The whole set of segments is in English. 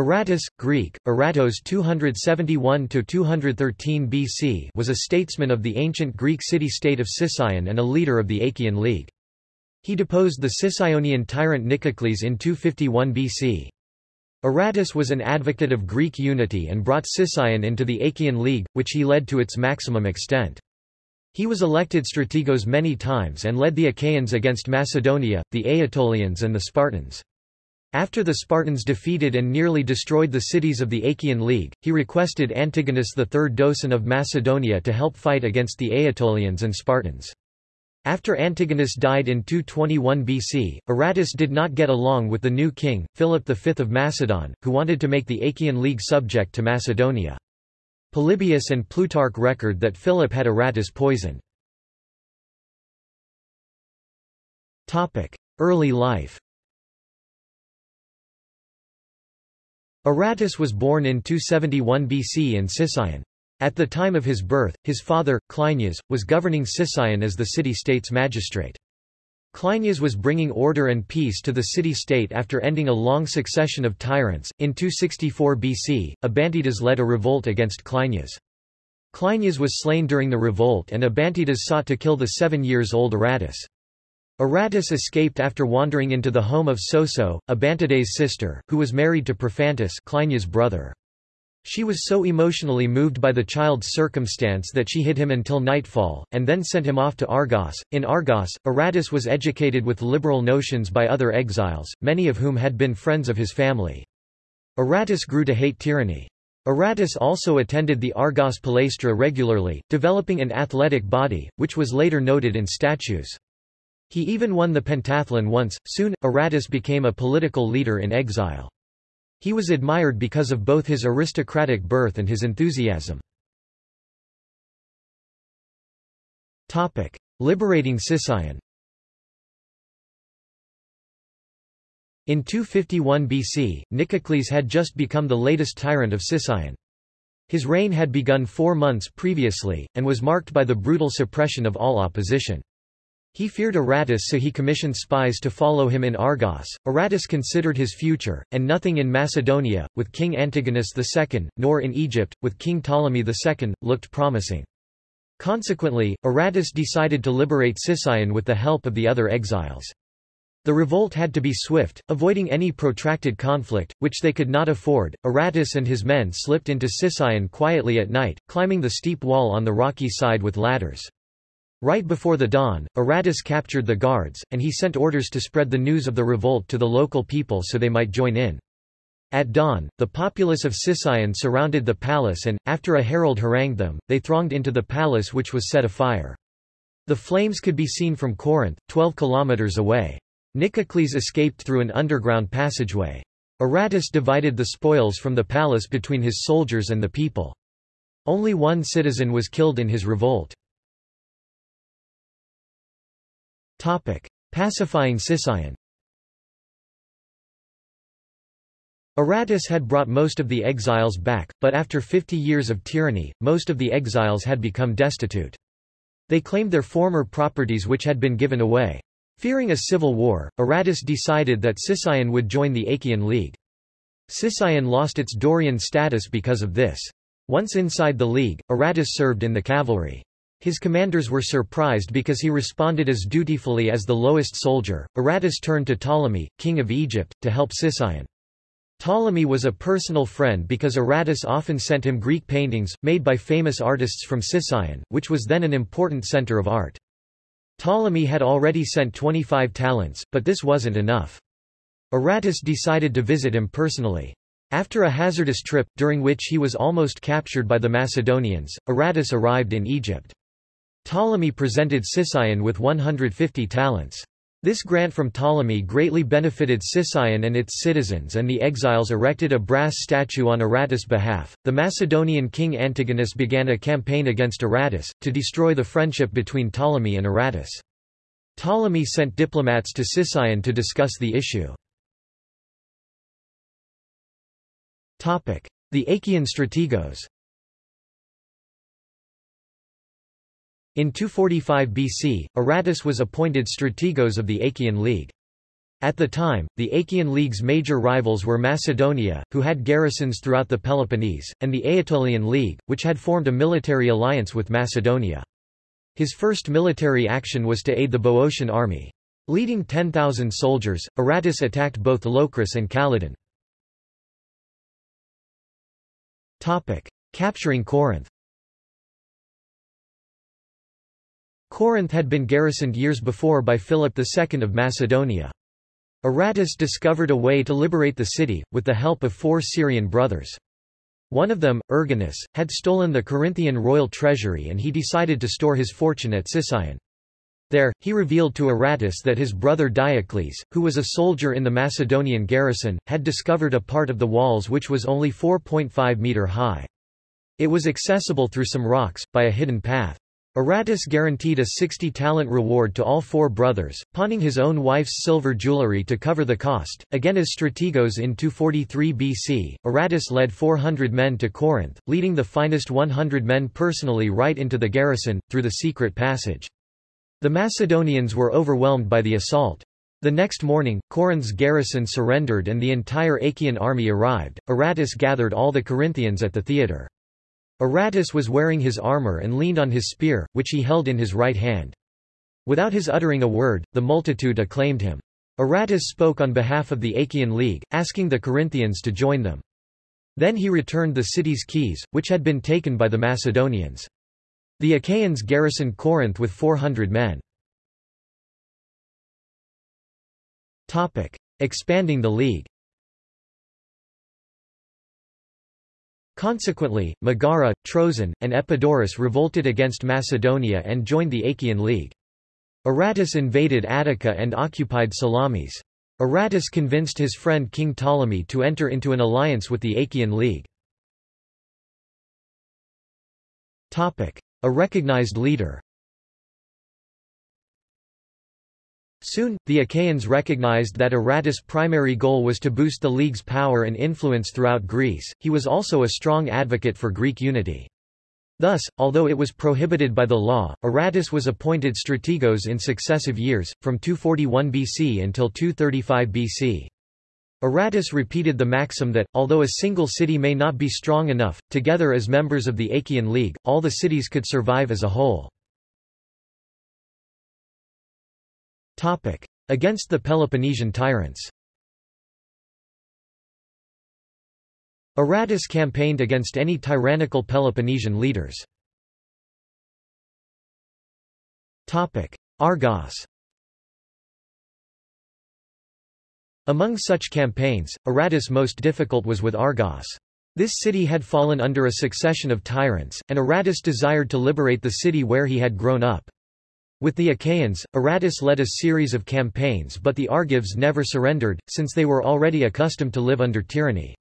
Aratus, Greek, Aratos 271–213 BC was a statesman of the ancient Greek city-state of Sicyon and a leader of the Achaean League. He deposed the Sicyonian tyrant Nicocles in 251 BC. Aratus was an advocate of Greek unity and brought Sicyon into the Achaean League, which he led to its maximum extent. He was elected strategos many times and led the Achaeans against Macedonia, the Aetolians and the Spartans. After the Spartans defeated and nearly destroyed the cities of the Achaean League, he requested Antigonus III Doson of Macedonia to help fight against the Aetolians and Spartans. After Antigonus died in 221 BC, Aratus did not get along with the new king, Philip V of Macedon, who wanted to make the Achaean League subject to Macedonia. Polybius and Plutarch record that Philip had Aratus poisoned. Early life Aratus was born in 271 BC in Sicyon. At the time of his birth, his father, Cleinias, was governing Sicyon as the city-state's magistrate. Cleinias was bringing order and peace to the city-state after ending a long succession of tyrants. In 264 BC, Abantidas led a revolt against Cleinias. Cleinias was slain during the revolt and Abantidas sought to kill the seven years old Aratus. Aratus escaped after wandering into the home of Soso, Abantidae's sister, who was married to Prophantus Cleinias' brother. She was so emotionally moved by the child's circumstance that she hid him until nightfall, and then sent him off to Argos. In Argos, Aratus was educated with liberal notions by other exiles, many of whom had been friends of his family. Aratus grew to hate tyranny. Aratus also attended the Argos Palaestra regularly, developing an athletic body, which was later noted in statues. He even won the pentathlon once. Soon, Aratus became a political leader in exile. He was admired because of both his aristocratic birth and his enthusiasm. Topic: Liberating Sicyon. In 251 BC, Nicocles had just become the latest tyrant of Sicyon. His reign had begun four months previously, and was marked by the brutal suppression of all opposition. He feared Aratus so he commissioned spies to follow him in Argos. Aratus considered his future, and nothing in Macedonia, with King Antigonus II, nor in Egypt, with King Ptolemy II, looked promising. Consequently, Aratus decided to liberate Sicyon with the help of the other exiles. The revolt had to be swift, avoiding any protracted conflict, which they could not afford. Aratus and his men slipped into Sicyon quietly at night, climbing the steep wall on the rocky side with ladders. Right before the dawn, Aratus captured the guards, and he sent orders to spread the news of the revolt to the local people so they might join in. At dawn, the populace of Sicyon surrounded the palace and, after a herald harangued them, they thronged into the palace which was set afire. The flames could be seen from Corinth, 12 kilometers away. Nicocles escaped through an underground passageway. Aratus divided the spoils from the palace between his soldiers and the people. Only one citizen was killed in his revolt. Topic. Pacifying Sicyon Aratus had brought most of the exiles back, but after 50 years of tyranny, most of the exiles had become destitute. They claimed their former properties which had been given away. Fearing a civil war, Aratus decided that Sicyon would join the Achaean League. Sicyon lost its Dorian status because of this. Once inside the league, Aratus served in the cavalry. His commanders were surprised because he responded as dutifully as the lowest soldier. Aratus turned to Ptolemy, king of Egypt, to help Sicyon. Ptolemy was a personal friend because Aratus often sent him Greek paintings, made by famous artists from Sicyon, which was then an important center of art. Ptolemy had already sent 25 talents, but this wasn't enough. Aratus decided to visit him personally. After a hazardous trip, during which he was almost captured by the Macedonians, Aratus arrived in Egypt. Ptolemy presented Sicyon with 150 talents. This grant from Ptolemy greatly benefited Sicyon and its citizens, and the exiles erected a brass statue on Aratus' behalf. The Macedonian king Antigonus began a campaign against Aratus, to destroy the friendship between Ptolemy and Aratus. Ptolemy sent diplomats to Sicyon to discuss the issue. The Achaean strategos In 245 BC, Aratus was appointed strategos of the Achaean League. At the time, the Achaean League's major rivals were Macedonia, who had garrisons throughout the Peloponnese, and the Aetolian League, which had formed a military alliance with Macedonia. His first military action was to aid the Boeotian army. Leading 10,000 soldiers, Aratus attacked both Locris and Calydon. Capturing Corinth Corinth had been garrisoned years before by Philip II of Macedonia. Aratus discovered a way to liberate the city, with the help of four Syrian brothers. One of them, Erginus, had stolen the Corinthian royal treasury and he decided to store his fortune at Sicyon. There, he revealed to Aratus that his brother Diocles, who was a soldier in the Macedonian garrison, had discovered a part of the walls which was only 4.5 meter high. It was accessible through some rocks, by a hidden path. Aratus guaranteed a 60-talent reward to all four brothers, pawning his own wife's silver jewelry to cover the cost. Again as Strategos in 243 BC, Aratus led 400 men to Corinth, leading the finest 100 men personally right into the garrison, through the secret passage. The Macedonians were overwhelmed by the assault. The next morning, Corinth's garrison surrendered and the entire Achaean army arrived. Aratus gathered all the Corinthians at the theatre. Aratus was wearing his armor and leaned on his spear, which he held in his right hand. Without his uttering a word, the multitude acclaimed him. Aratus spoke on behalf of the Achaean League, asking the Corinthians to join them. Then he returned the city's keys, which had been taken by the Macedonians. The Achaeans garrisoned Corinth with 400 men. Expanding the league Consequently, Megara, Troezen, and Epidaurus revolted against Macedonia and joined the Achaean League. Aratus invaded Attica and occupied Salamis. Aratus convinced his friend King Ptolemy to enter into an alliance with the Achaean League. A recognized leader Soon, the Achaeans recognized that Aratus' primary goal was to boost the League's power and influence throughout Greece, he was also a strong advocate for Greek unity. Thus, although it was prohibited by the law, Aratus was appointed strategos in successive years, from 241 BC until 235 BC. Aratus repeated the maxim that, although a single city may not be strong enough, together as members of the Achaean League, all the cities could survive as a whole. Against the Peloponnesian tyrants Aratus campaigned against any tyrannical Peloponnesian leaders. Argos Among such campaigns, Aratus' most difficult was with Argos. This city had fallen under a succession of tyrants, and Aratus desired to liberate the city where he had grown up. With the Achaeans, Aratus led a series of campaigns but the Argives never surrendered, since they were already accustomed to live under tyranny.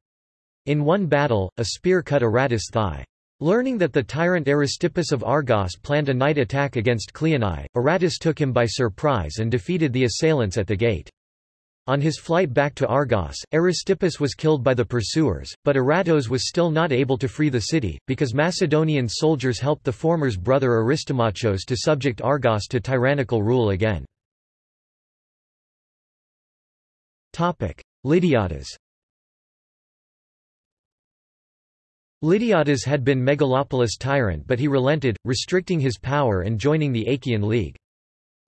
In one battle, a spear cut Aratus' thigh. Learning that the tyrant Aristippus of Argos planned a night attack against Cleonae, Aratus took him by surprise and defeated the assailants at the gate. On his flight back to Argos, Aristippus was killed by the pursuers, but Aratus was still not able to free the city, because Macedonian soldiers helped the former's brother Aristomachos to subject Argos to tyrannical rule again. Lydiates Lydiates had been Megalopolis' tyrant but he relented, restricting his power and joining the Achaean League.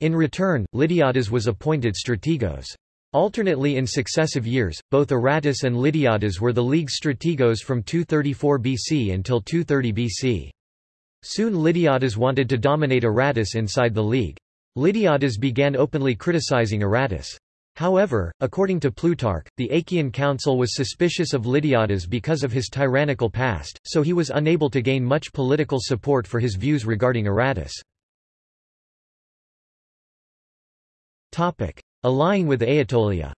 In return, Lydiates was appointed strategos. Alternately in successive years, both Aratus and Lydiates were the League's strategos from 234 BC until 230 BC. Soon Lydiates wanted to dominate Aratus inside the League. Lydiates began openly criticizing Aratus. However, according to Plutarch, the Achaean council was suspicious of Lydiates because of his tyrannical past, so he was unable to gain much political support for his views regarding Aratus. Allying with Aetolia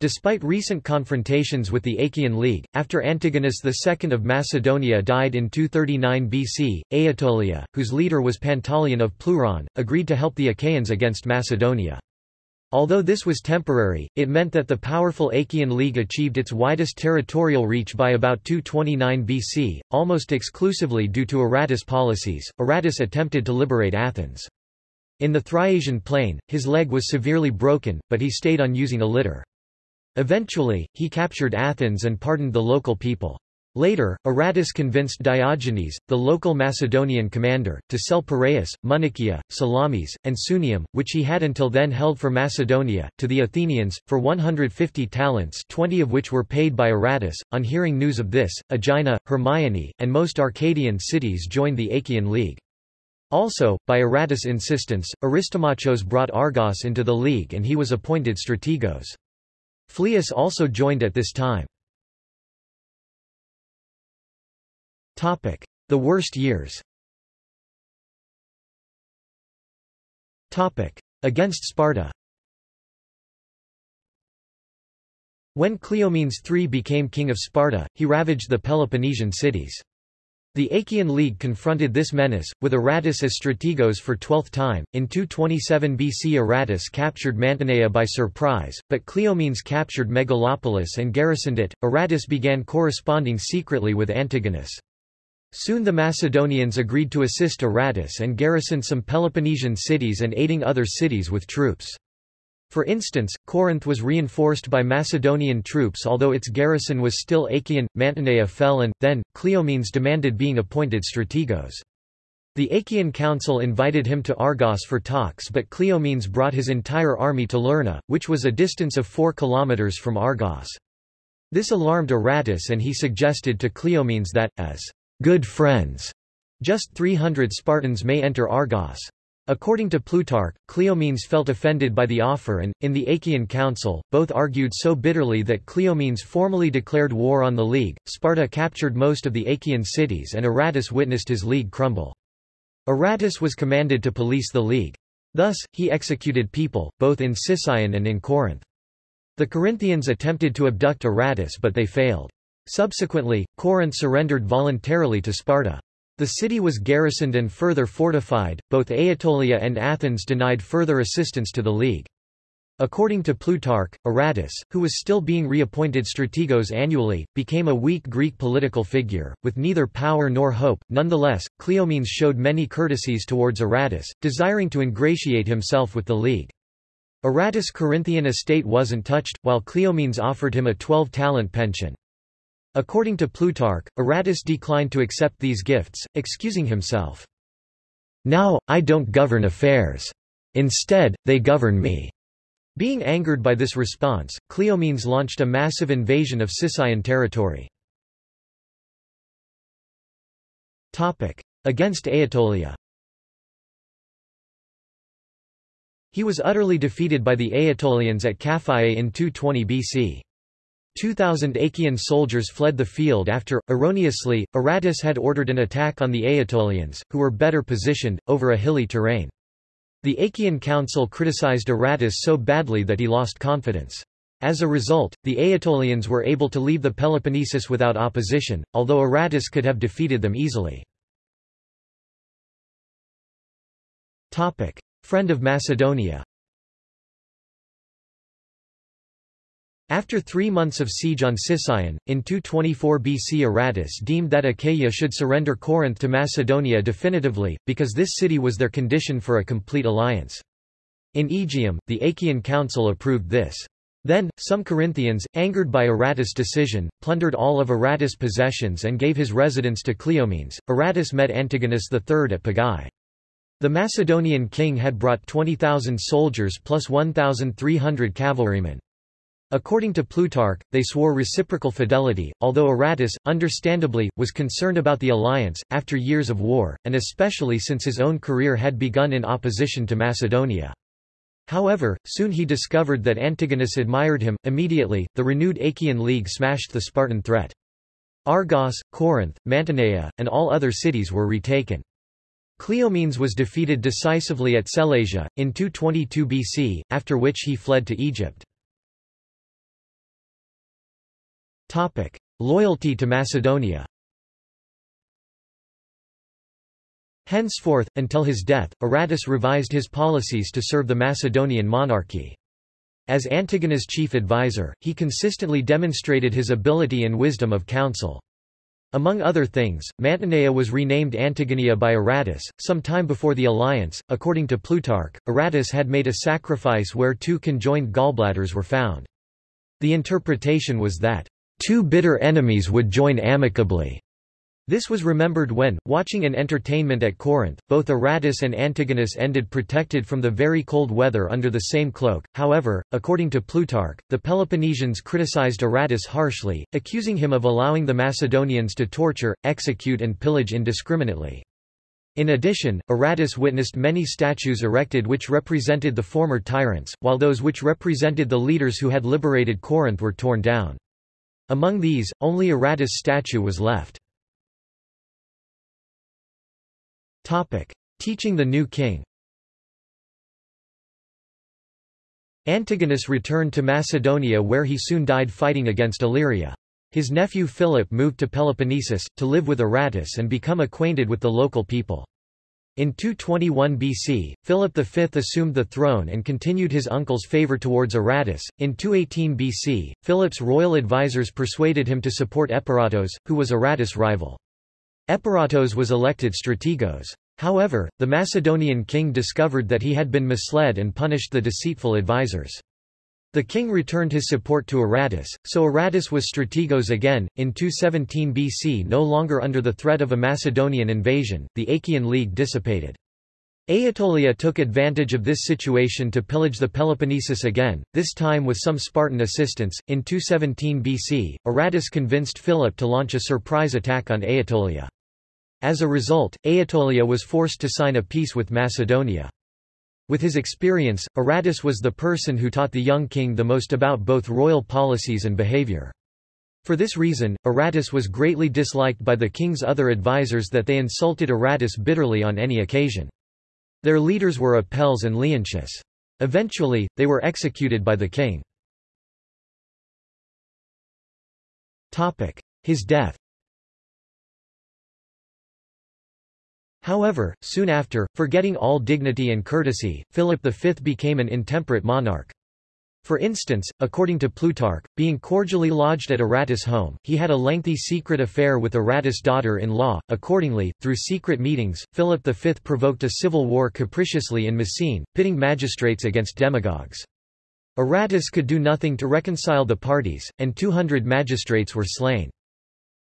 Despite recent confrontations with the Achaean League, after Antigonus II of Macedonia died in 239 BC, Aetolia, whose leader was Pantaleon of Pleuron, agreed to help the Achaeans against Macedonia. Although this was temporary, it meant that the powerful Achaean League achieved its widest territorial reach by about 229 BC, almost exclusively due to Aratus' policies. Aratus attempted to liberate Athens. In the Thriasian plain, his leg was severely broken, but he stayed on using a litter. Eventually, he captured Athens and pardoned the local people. Later, Aratus convinced Diogenes, the local Macedonian commander, to sell Piraeus, Munichia, Salamis, and Sunium, which he had until then held for Macedonia, to the Athenians, for 150 talents 20 of which were paid by Aratus. On hearing news of this, Aegina, Hermione, and most Arcadian cities joined the Achaean League. Also, by Aratus' insistence, Aristomachos brought Argos into the league and he was appointed strategos. Phlius also joined at this time. The worst years Against Sparta When Cleomenes III became king of Sparta, he ravaged the Peloponnesian cities. The Achaean League confronted this menace, with Aratus as strategos for twelfth time. In 227 BC Aratus captured Mantinea by surprise, but Cleomenes captured Megalopolis and garrisoned it. Aratus began corresponding secretly with Antigonus. Soon the Macedonians agreed to assist Aratus and garrison some Peloponnesian cities and aiding other cities with troops. For instance, Corinth was reinforced by Macedonian troops although its garrison was still Achaean, Mantinea fell and, then, Cleomenes demanded being appointed strategos. The Achaean council invited him to Argos for talks but Cleomenes brought his entire army to Lerna, which was a distance of 4 kilometers from Argos. This alarmed Aratus and he suggested to Cleomenes that, as good friends. Just 300 Spartans may enter Argos. According to Plutarch, Cleomenes felt offended by the offer and, in the Achaean Council, both argued so bitterly that Cleomenes formally declared war on the League. Sparta captured most of the Achaean cities and Aratus witnessed his league crumble. Aratus was commanded to police the League. Thus, he executed people, both in Sicyon and in Corinth. The Corinthians attempted to abduct Aratus but they failed. Subsequently, Corinth surrendered voluntarily to Sparta. The city was garrisoned and further fortified, both Aetolia and Athens denied further assistance to the League. According to Plutarch, Aratus, who was still being reappointed strategos annually, became a weak Greek political figure, with neither power nor hope. Nonetheless, Cleomenes showed many courtesies towards Aratus, desiring to ingratiate himself with the League. Aratus' Corinthian estate wasn't touched, while Cleomenes offered him a 12-talent pension. According to Plutarch, Aratus declined to accept these gifts, excusing himself. Now, I don't govern affairs. Instead, they govern me. Being angered by this response, Cleomenes launched a massive invasion of Sicyon territory. Against Aetolia He was utterly defeated by the Aetolians at Caphiae in 220 BC. 2,000 Achaean soldiers fled the field after, erroneously, Aratus had ordered an attack on the Aetolians, who were better positioned, over a hilly terrain. The Achaean council criticized Aratus so badly that he lost confidence. As a result, the Aetolians were able to leave the Peloponnesus without opposition, although Aratus could have defeated them easily. Friend of Macedonia After three months of siege on Sicyon, in 224 BC Aratus deemed that Achaia should surrender Corinth to Macedonia definitively, because this city was their condition for a complete alliance. In Aegium, the Achaean council approved this. Then, some Corinthians, angered by Aratus' decision, plundered all of Aratus' possessions and gave his residence to Cleomenes. Aratus met Antigonus III at Pegae. The Macedonian king had brought 20,000 soldiers plus 1,300 cavalrymen. According to Plutarch, they swore reciprocal fidelity, although Aratus, understandably, was concerned about the alliance, after years of war, and especially since his own career had begun in opposition to Macedonia. However, soon he discovered that Antigonus admired him. Immediately, the renewed Achaean League smashed the Spartan threat. Argos, Corinth, Mantinea, and all other cities were retaken. Cleomenes was defeated decisively at Sellasia, in 222 BC, after which he fled to Egypt. Topic. Loyalty to Macedonia Henceforth, until his death, Aratus revised his policies to serve the Macedonian monarchy. As Antigonus' chief advisor, he consistently demonstrated his ability and wisdom of counsel. Among other things, Mantinea was renamed Antigonia by Aratus. Some time before the alliance, according to Plutarch, Aratus had made a sacrifice where two conjoined gallbladders were found. The interpretation was that, two bitter enemies would join amicably. This was remembered when, watching an entertainment at Corinth, both Aratus and Antigonus ended protected from the very cold weather under the same cloak. However, according to Plutarch, the Peloponnesians criticized Aratus harshly, accusing him of allowing the Macedonians to torture, execute and pillage indiscriminately. In addition, Aratus witnessed many statues erected which represented the former tyrants, while those which represented the leaders who had liberated Corinth were torn down. Among these, only Aratus' statue was left. Teaching the new king Antigonus returned to Macedonia where he soon died fighting against Illyria. His nephew Philip moved to Peloponnesus, to live with Aratus and become acquainted with the local people. In 221 BC, Philip V assumed the throne and continued his uncle's favor towards Aratus. In 218 BC, Philip's royal advisers persuaded him to support Eperatus, who was Aratus' rival. Eperatus was elected strategos. However, the Macedonian king discovered that he had been misled and punished the deceitful advisers. The king returned his support to Aratus, so Aratus was strategos again. In 217 BC, no longer under the threat of a Macedonian invasion, the Achaean League dissipated. Aetolia took advantage of this situation to pillage the Peloponnesus again, this time with some Spartan assistance. In 217 BC, Aratus convinced Philip to launch a surprise attack on Aetolia. As a result, Aetolia was forced to sign a peace with Macedonia. With his experience, Aratus was the person who taught the young king the most about both royal policies and behavior. For this reason, Aratus was greatly disliked by the king's other advisers that they insulted Aratus bitterly on any occasion. Their leaders were Apelles and Leontius. Eventually, they were executed by the king. His death However, soon after, forgetting all dignity and courtesy, Philip V became an intemperate monarch. For instance, according to Plutarch, being cordially lodged at Aratus' home, he had a lengthy secret affair with Aratus' daughter-in-law. Accordingly, through secret meetings, Philip V provoked a civil war capriciously in Messene, pitting magistrates against demagogues. Aratus could do nothing to reconcile the parties, and 200 magistrates were slain.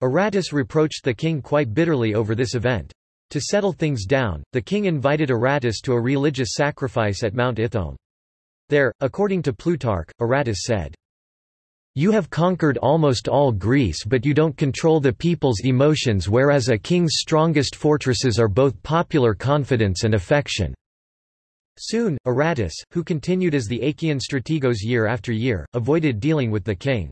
Aratus reproached the king quite bitterly over this event. To settle things down, the king invited Aratus to a religious sacrifice at Mount Ithome. There, according to Plutarch, Aratus said, You have conquered almost all Greece but you don't control the people's emotions whereas a king's strongest fortresses are both popular confidence and affection. Soon, Aratus, who continued as the Achaean strategos year after year, avoided dealing with the king.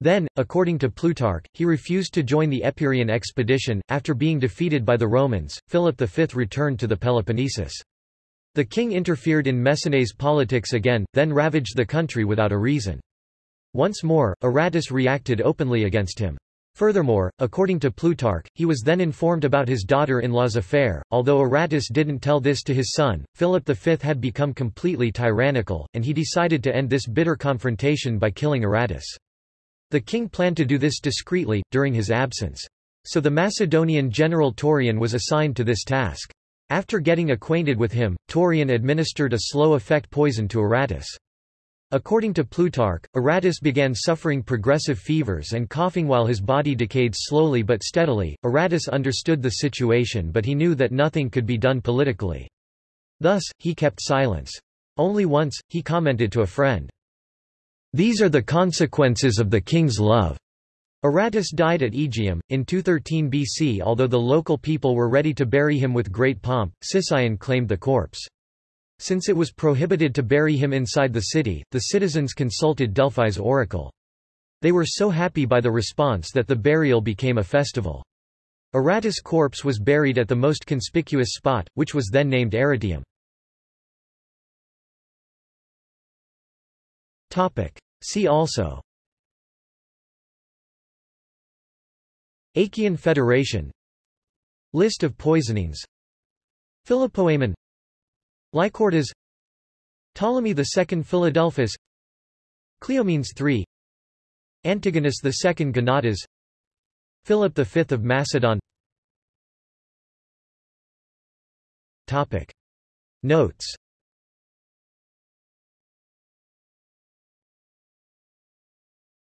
Then, according to Plutarch, he refused to join the Epirian expedition. After being defeated by the Romans, Philip V returned to the Peloponnesus. The king interfered in Messene's politics again, then ravaged the country without a reason. Once more, Aratus reacted openly against him. Furthermore, according to Plutarch, he was then informed about his daughter-in-law's affair. Although Aratus didn't tell this to his son, Philip V had become completely tyrannical, and he decided to end this bitter confrontation by killing Aratus. The king planned to do this discreetly, during his absence. So the Macedonian general Taurion was assigned to this task. After getting acquainted with him, Taurion administered a slow-effect poison to Aratus. According to Plutarch, Aratus began suffering progressive fevers and coughing while his body decayed slowly but steadily. Aratus understood the situation but he knew that nothing could be done politically. Thus, he kept silence. Only once, he commented to a friend, these are the consequences of the king's love. Aratus died at Aegium, in 213 BC although the local people were ready to bury him with great pomp, Sicyon claimed the corpse. Since it was prohibited to bury him inside the city, the citizens consulted Delphi's oracle. They were so happy by the response that the burial became a festival. Aratus' corpse was buried at the most conspicuous spot, which was then named Arateium. See also. Achaean Federation. List of poisonings. Philopoemen Lycortas Ptolemy II Philadelphus. Cleomenes III Antigonus II Gonatas. Philip V of Macedon. Topic. Notes